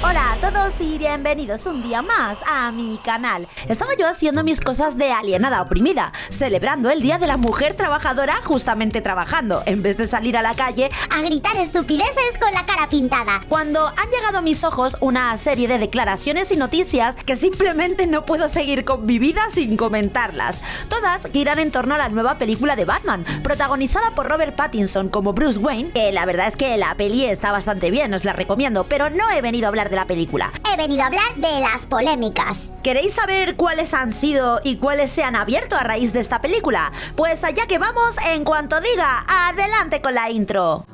Hola a todos y bienvenidos un día más a mi canal. Estaba yo haciendo mis cosas de alienada oprimida, celebrando el Día de la Mujer Trabajadora justamente trabajando, en vez de salir a la calle a gritar estupideces con la cara pintada. Cuando han llegado a mis ojos una serie de declaraciones y noticias que simplemente no puedo seguir con mi vida sin comentarlas. Todas giran en torno a la nueva película de Batman, protagonizada por Robert Pattinson como Bruce Wayne, que la verdad es que la peli está bastante bien, os la recomiendo, pero no he venido a hablar de la película. He venido a hablar de las polémicas. ¿Queréis saber cuáles han sido y cuáles se han abierto a raíz de esta película? Pues allá que vamos en cuanto diga, adelante con la intro.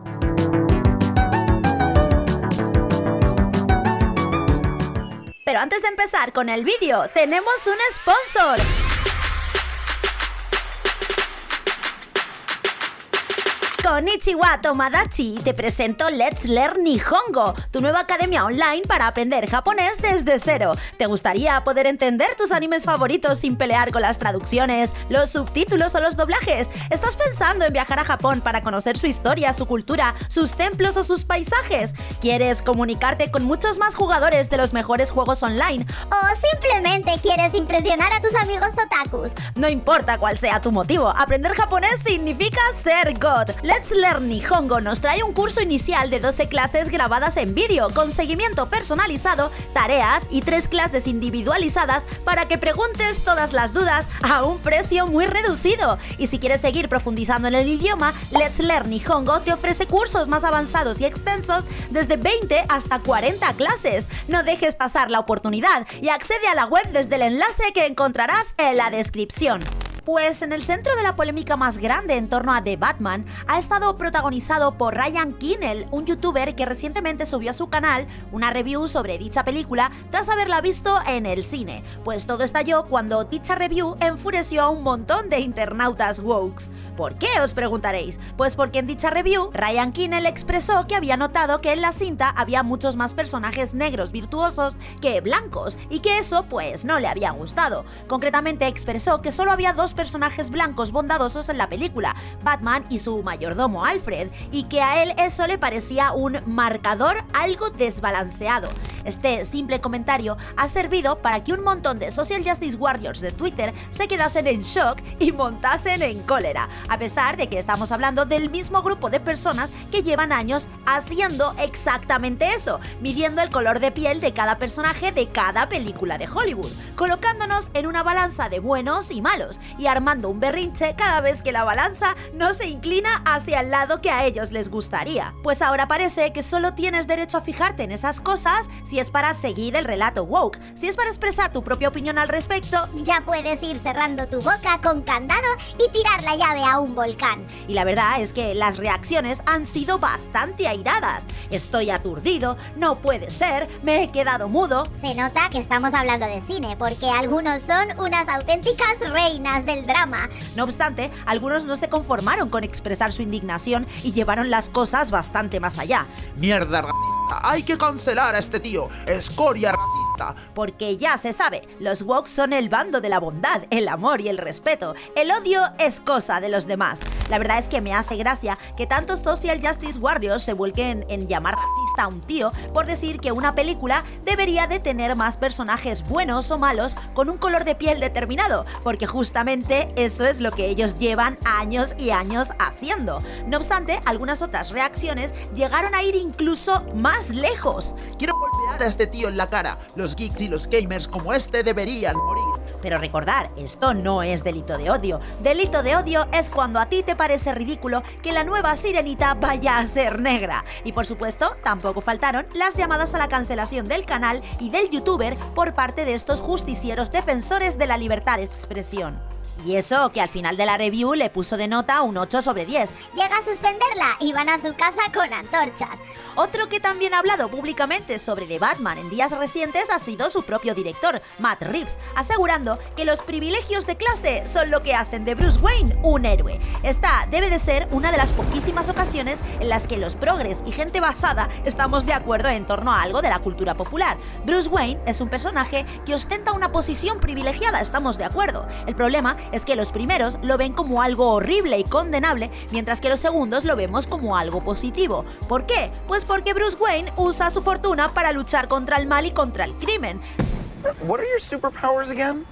Pero antes de empezar con el vídeo, tenemos un sponsor. Konnichiwa Tomadachi, te presento Let's Learn Nihongo, tu nueva academia online para aprender japonés desde cero. ¿Te gustaría poder entender tus animes favoritos sin pelear con las traducciones, los subtítulos o los doblajes? ¿Estás pensando en viajar a Japón para conocer su historia, su cultura, sus templos o sus paisajes? ¿Quieres comunicarte con muchos más jugadores de los mejores juegos online? ¿O simplemente quieres impresionar a tus amigos otakus? No importa cuál sea tu motivo, aprender japonés significa ser God. Let's Learn Nihongo nos trae un curso inicial de 12 clases grabadas en vídeo, con seguimiento personalizado, tareas y tres clases individualizadas para que preguntes todas las dudas a un precio muy reducido. Y si quieres seguir profundizando en el idioma, Let's Learn Nihongo te ofrece cursos más avanzados y extensos desde 20 hasta 40 clases. No dejes pasar la oportunidad y accede a la web desde el enlace que encontrarás en la descripción. Pues en el centro de la polémica más grande en torno a The Batman ha estado protagonizado por Ryan Kinnell, un youtuber que recientemente subió a su canal una review sobre dicha película tras haberla visto en el cine. Pues todo estalló cuando dicha review enfureció a un montón de internautas wokes. ¿Por qué os preguntaréis? Pues porque en dicha review Ryan Kinnell expresó que había notado que en la cinta había muchos más personajes negros virtuosos que blancos y que eso pues no le había gustado. Concretamente expresó que solo había dos personajes blancos bondadosos en la película, Batman y su mayordomo Alfred, y que a él eso le parecía un marcador algo desbalanceado. Este simple comentario ha servido para que un montón de Social Justice Warriors de Twitter se quedasen en shock y montasen en cólera, a pesar de que estamos hablando del mismo grupo de personas que llevan años haciendo exactamente eso, midiendo el color de piel de cada personaje de cada película de Hollywood, colocándonos en una balanza de buenos y malos y armando un berrinche cada vez que la balanza no se inclina hacia el lado que a ellos les gustaría. Pues ahora parece que solo tienes derecho a fijarte en esas cosas si es para seguir el relato woke. Si es para expresar tu propia opinión al respecto, ya puedes ir cerrando tu boca con candado y tirar la llave a un volcán. Y la verdad es que las reacciones han sido bastante airadas. Estoy aturdido, no puede ser, me he quedado mudo. Se nota que estamos hablando de cine, porque algunos son unas auténticas reinas drama. No obstante, algunos no se conformaron con expresar su indignación y llevaron las cosas bastante más allá. ¡Mierda racista! ¡Hay que cancelar a este tío! escoria racista. Porque ya se sabe, los woke son el bando de la bondad, el amor y el respeto. El odio es cosa de los demás. La verdad es que me hace gracia que tantos social justice warriors se vuelquen en llamar racista a un tío por decir que una película debería de tener más personajes buenos o malos con un color de piel determinado, porque justamente eso es lo que ellos llevan años y años haciendo. No obstante, algunas otras reacciones llegaron a ir incluso más lejos. Quiero a este tío en la cara. Los geeks y los gamers como este deberían morir. Pero recordar, esto no es delito de odio. Delito de odio es cuando a ti te parece ridículo que la nueva sirenita vaya a ser negra. Y por supuesto, tampoco faltaron las llamadas a la cancelación del canal y del youtuber por parte de estos justicieros defensores de la libertad de expresión. Y eso que al final de la review le puso de nota un 8 sobre 10. Llega a suspenderla y van a su casa con antorchas. Otro que también ha hablado públicamente sobre The Batman en días recientes ha sido su propio director, Matt Reeves, asegurando que los privilegios de clase son lo que hacen de Bruce Wayne un héroe. Esta debe de ser una de las poquísimas ocasiones en las que los progres y gente basada estamos de acuerdo en torno a algo de la cultura popular. Bruce Wayne es un personaje que ostenta una posición privilegiada, estamos de acuerdo. El problema es que los primeros lo ven como algo horrible y condenable, mientras que los segundos lo vemos como algo positivo. ¿Por qué? Pues porque Bruce Wayne usa su fortuna para luchar contra el mal y contra el crimen. What are your superpowers again?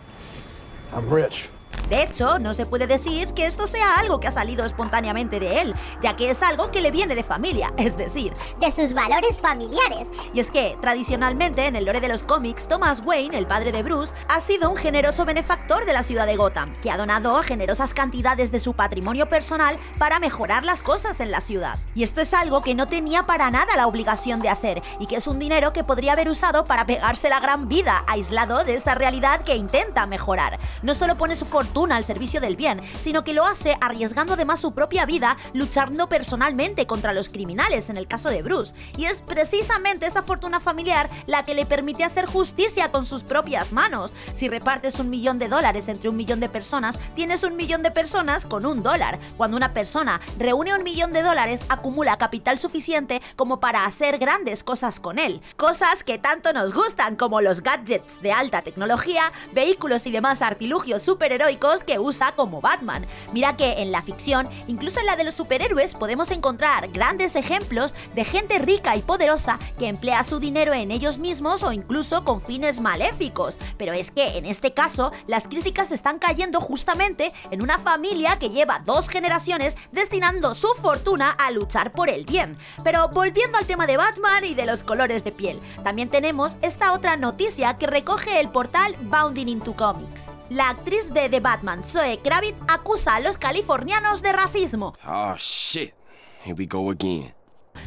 I'm rich. De hecho, no se puede decir que esto sea algo que ha salido espontáneamente de él, ya que es algo que le viene de familia, es decir, de sus valores familiares. Y es que, tradicionalmente, en el lore de los cómics, Thomas Wayne, el padre de Bruce, ha sido un generoso benefactor de la ciudad de Gotham, que ha donado generosas cantidades de su patrimonio personal para mejorar las cosas en la ciudad. Y esto es algo que no tenía para nada la obligación de hacer, y que es un dinero que podría haber usado para pegarse la gran vida, aislado de esa realidad que intenta mejorar. No solo pone su fortuna al servicio del bien, sino que lo hace arriesgando además su propia vida luchando personalmente contra los criminales en el caso de Bruce. Y es precisamente esa fortuna familiar la que le permite hacer justicia con sus propias manos. Si repartes un millón de dólares entre un millón de personas, tienes un millón de personas con un dólar. Cuando una persona reúne un millón de dólares, acumula capital suficiente como para hacer grandes cosas con él. Cosas que tanto nos gustan como los gadgets de alta tecnología, vehículos y demás artilugios superheroicos que usa como Batman. Mira que en la ficción, incluso en la de los superhéroes, podemos encontrar grandes ejemplos de gente rica y poderosa que emplea su dinero en ellos mismos o incluso con fines maléficos. Pero es que en este caso, las críticas están cayendo justamente en una familia que lleva dos generaciones destinando su fortuna a luchar por el bien. Pero volviendo al tema de Batman y de los colores de piel, también tenemos esta otra noticia que recoge el portal Bounding into Comics. La actriz de The Batman, Zoe Kravitz, acusa a los californianos de racismo. Oh shit. Here we go again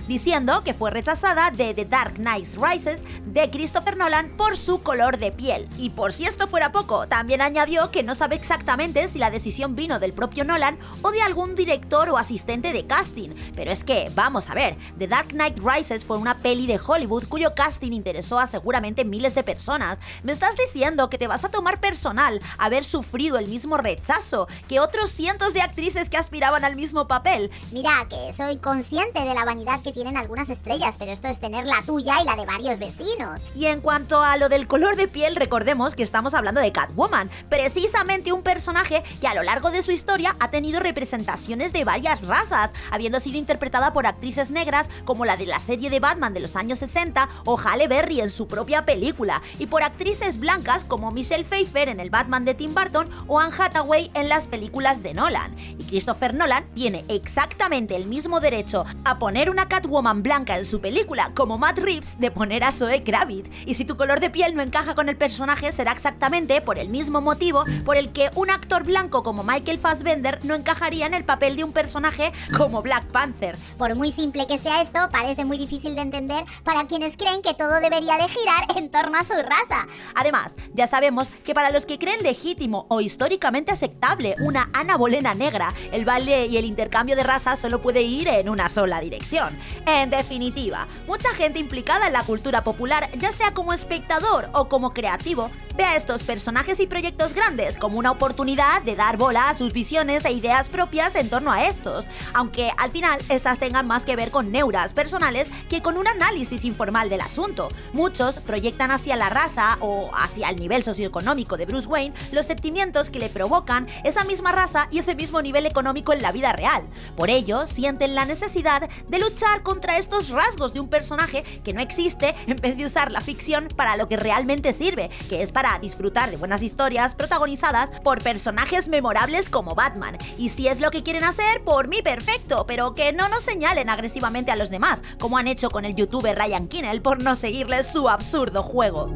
diciendo que fue rechazada de The Dark Knight Rises de Christopher Nolan por su color de piel. Y por si esto fuera poco, también añadió que no sabe exactamente si la decisión vino del propio Nolan o de algún director o asistente de casting. Pero es que, vamos a ver, The Dark Knight Rises fue una peli de Hollywood cuyo casting interesó a seguramente miles de personas. ¿Me estás diciendo que te vas a tomar personal haber sufrido el mismo rechazo que otros cientos de actrices que aspiraban al mismo papel? Mira, que soy consciente de la vanidad que tienen algunas estrellas, pero esto es tener la tuya y la de varios vecinos. Y en cuanto a lo del color de piel, recordemos que estamos hablando de Catwoman, precisamente un personaje que a lo largo de su historia ha tenido representaciones de varias razas, habiendo sido interpretada por actrices negras como la de la serie de Batman de los años 60 o Halle Berry en su propia película, y por actrices blancas como Michelle Pfeiffer en el Batman de Tim Burton o Anne Hathaway en las películas de Nolan. Y Christopher Nolan tiene exactamente el mismo derecho a poner una Catwoman blanca en su película, como Matt Reeves de poner a Zoe Kravitz. Y si tu color de piel no encaja con el personaje, será exactamente por el mismo motivo por el que un actor blanco como Michael Fassbender no encajaría en el papel de un personaje como Black Panther. Por muy simple que sea esto, parece muy difícil de entender para quienes creen que todo debería de girar en torno a su raza. Además, ya sabemos que para los que creen legítimo o históricamente aceptable una Ana Bolena negra, el baile y el intercambio de razas solo puede ir en una sola dirección. En definitiva, mucha gente implicada en la cultura popular, ya sea como espectador o como creativo, ve a estos personajes y proyectos grandes como una oportunidad de dar bola a sus visiones e ideas propias en torno a estos, aunque al final estas tengan más que ver con neuras personales que con un análisis informal del asunto. Muchos proyectan hacia la raza o hacia el nivel socioeconómico de Bruce Wayne los sentimientos que le provocan esa misma raza y ese mismo nivel económico en la vida real. Por ello, sienten la necesidad de contra estos rasgos de un personaje que no existe en vez de usar la ficción para lo que realmente sirve, que es para disfrutar de buenas historias protagonizadas por personajes memorables como Batman. Y si es lo que quieren hacer, por mí perfecto, pero que no nos señalen agresivamente a los demás, como han hecho con el youtuber Ryan Kinnell por no seguirles su absurdo juego.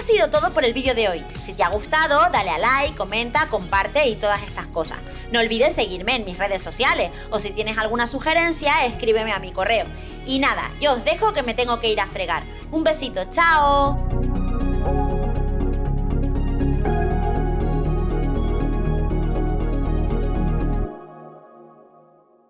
Ha sido todo por el vídeo de hoy. Si te ha gustado, dale a like, comenta, comparte y todas estas cosas. No olvides seguirme en mis redes sociales o si tienes alguna sugerencia, escríbeme a mi correo. Y nada, yo os dejo que me tengo que ir a fregar. Un besito, chao.